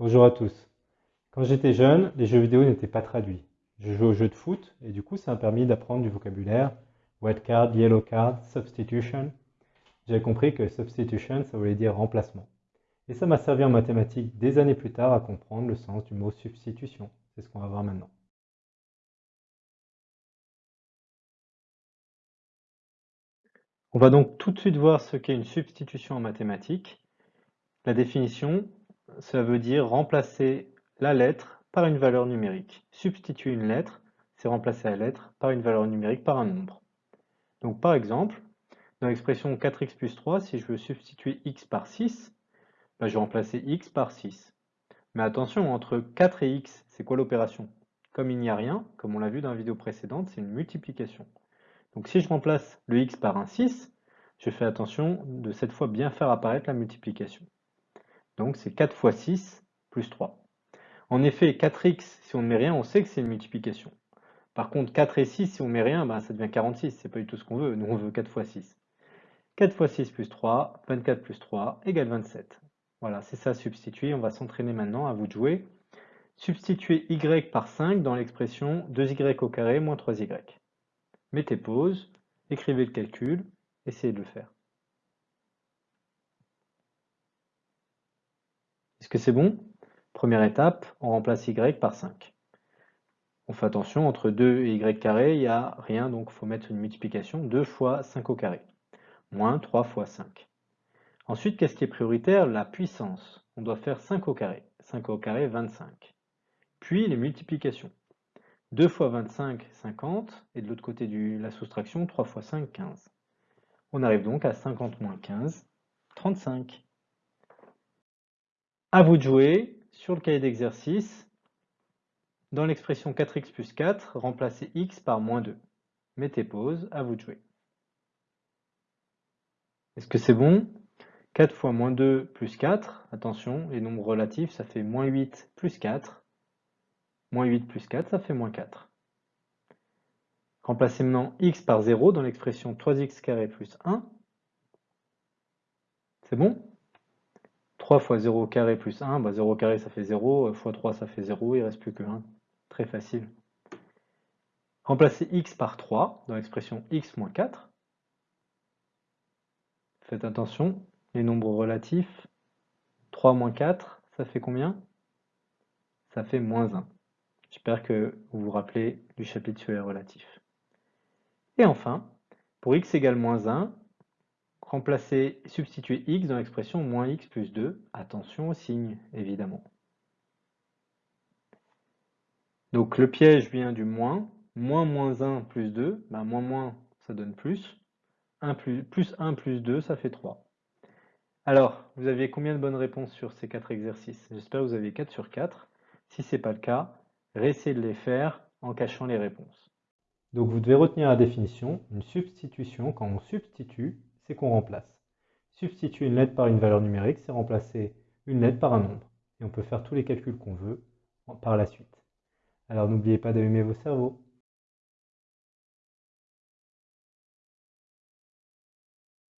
Bonjour à tous. Quand j'étais jeune, les jeux vidéo n'étaient pas traduits. Je jouais aux jeux de foot et du coup ça m'a permis d'apprendre du vocabulaire. Red card, yellow card, substitution. J'ai compris que substitution ça voulait dire remplacement. Et ça m'a servi en mathématiques des années plus tard à comprendre le sens du mot substitution. C'est ce qu'on va voir maintenant. On va donc tout de suite voir ce qu'est une substitution en mathématiques. La définition, ça veut dire remplacer la lettre par une valeur numérique. Substituer une lettre, c'est remplacer la lettre par une valeur numérique par un nombre. Donc par exemple, dans l'expression 4x plus 3, si je veux substituer x par 6, bah, je vais remplacer x par 6. Mais attention, entre 4 et x, c'est quoi l'opération? Comme il n'y a rien, comme on l'a vu dans la vidéo précédente, c'est une multiplication. Donc si je remplace le x par un 6, je fais attention de cette fois bien faire apparaître la multiplication. Donc c'est 4 fois 6 plus 3. En effet, 4x, si on ne met rien, on sait que c'est une multiplication. Par contre, 4 et 6, si on ne met rien, ben, ça devient 46. C'est pas du tout ce qu'on veut. Nous, on veut 4 fois 6. 4 fois 6 plus 3, 24 plus 3 égale 27. Voilà, c'est ça substituer. On va s'entraîner maintenant, à vous de jouer. Substituer y par 5 dans l'expression 2y au carré moins 3y. Mettez pause, écrivez le calcul, essayez de le faire. Est-ce que c'est bon? Première étape, on remplace y par 5. On fait attention, entre 2 et y carré, il n'y a rien, donc il faut mettre une multiplication. 2 fois 5 au carré, moins 3 fois 5. Ensuite, qu'est-ce qui est prioritaire? La puissance. On doit faire 5 au carré. 5 au carré, 25. Puis les multiplications. 2 fois 25, 50. Et de l'autre côté de la soustraction, 3 fois 5, 15. On arrive donc à 50 moins 15, 35. À vous de jouer sur le cahier d'exercice. Dans l'expression 4x plus 4, remplacez x par moins 2. Mettez pause, à vous de jouer. Est-ce que c'est bon? 4 fois moins 2 plus 4, attention, les nombres relatifs, ça fait moins 8 plus 4. Moins 8 plus 4, ça fait moins 4. Remplacez maintenant x par 0 dans l'expression 3x carré plus 1. C'est bon? 3 fois 0 carré plus 1, bah 0 carré ça fait 0, fois 3 ça fait 0, il ne reste plus que 1. Très facile. Remplacez x par 3 dans l'expression x moins 4. Faites attention, les nombres relatifs, 3 moins 4, ça fait combien? Ça fait moins 1. J'espère que vous vous rappelez du chapitre sur les relatifs. Et enfin, pour x égale moins 1, Remplacer, substituer x dans l'expression moins x plus 2. Attention au signe, évidemment. Donc le piège vient du moins. Moins moins 1 plus 2, ben moins moins, ça donne plus. 1 plus, plus 1 plus 2, ça fait 3. Alors, vous aviez combien de bonnes réponses sur ces 4 exercices? J'espère que vous avez 4 sur 4. Si ce n'est pas le cas, réessayez de les faire en cachant les réponses. Donc vous devez retenir la définition. Une substitution, quand on substitue, c'est qu'on remplace. Substituer une lettre par une valeur numérique, c'est remplacer une lettre par un nombre. Et on peut faire tous les calculs qu'on veut par la suite. Alors n'oubliez pas d'allumer vos cerveaux.